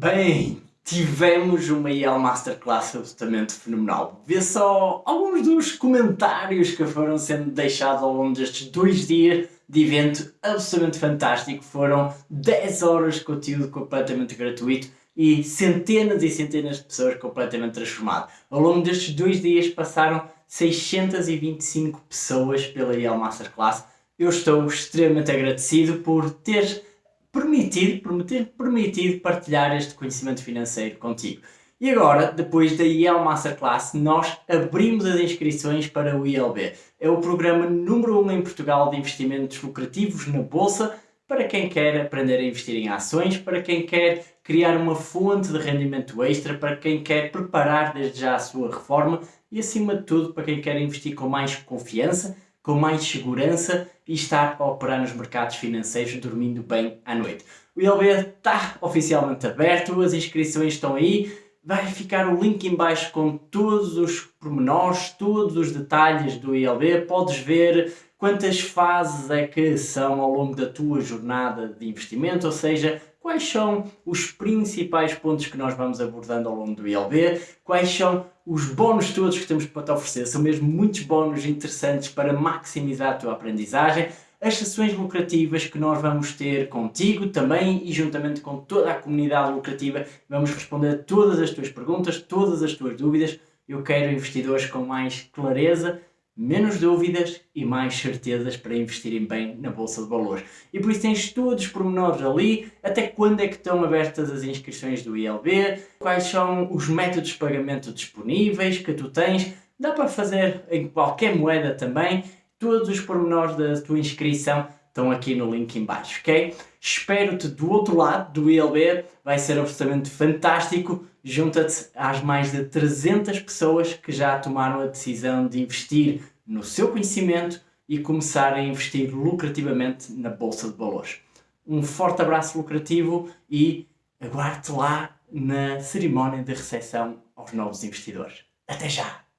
Bem, tivemos uma IEL Masterclass absolutamente fenomenal. Vê só alguns dos comentários que foram sendo deixados ao longo destes dois dias de evento absolutamente fantástico. Foram 10 horas de conteúdo completamente gratuito e centenas e centenas de pessoas completamente transformadas. Ao longo destes dois dias passaram 625 pessoas pela IEL Masterclass. Eu estou extremamente agradecido por ter me ter permitido partilhar este conhecimento financeiro contigo. E agora, depois da IEL Masterclass, nós abrimos as inscrições para o ILB. É o programa número 1 um em Portugal de investimentos lucrativos na Bolsa para quem quer aprender a investir em ações, para quem quer criar uma fonte de rendimento extra, para quem quer preparar desde já a sua reforma e, acima de tudo, para quem quer investir com mais confiança, com mais segurança e estar a operar nos mercados financeiros dormindo bem à noite. O ILB está oficialmente aberto, as inscrições estão aí, vai ficar o link em baixo com todos os pormenores, todos os detalhes do ILB, podes ver quantas fases é que são ao longo da tua jornada de investimento, ou seja, quais são os principais pontos que nós vamos abordando ao longo do ILB, quais são os bónus todos que temos para te oferecer, são mesmo muitos bónus interessantes para maximizar a tua aprendizagem, as sessões lucrativas que nós vamos ter contigo também e juntamente com toda a comunidade lucrativa vamos responder a todas as tuas perguntas, todas as tuas dúvidas. Eu quero investidores com mais clareza, menos dúvidas e mais certezas para investirem bem na Bolsa de Valores. E por isso tens todos os pormenores ali, até quando é que estão abertas as inscrições do ILB, quais são os métodos de pagamento disponíveis que tu tens, dá para fazer em qualquer moeda também, todos os pormenores da tua inscrição estão aqui no link em baixo, ok? Espero-te do outro lado do ILB, vai ser absolutamente fantástico. Junta-te às mais de 300 pessoas que já tomaram a decisão de investir no seu conhecimento e começar a investir lucrativamente na Bolsa de Valores. Um forte abraço lucrativo e aguardo-te lá na cerimónia de recepção aos novos investidores. Até já!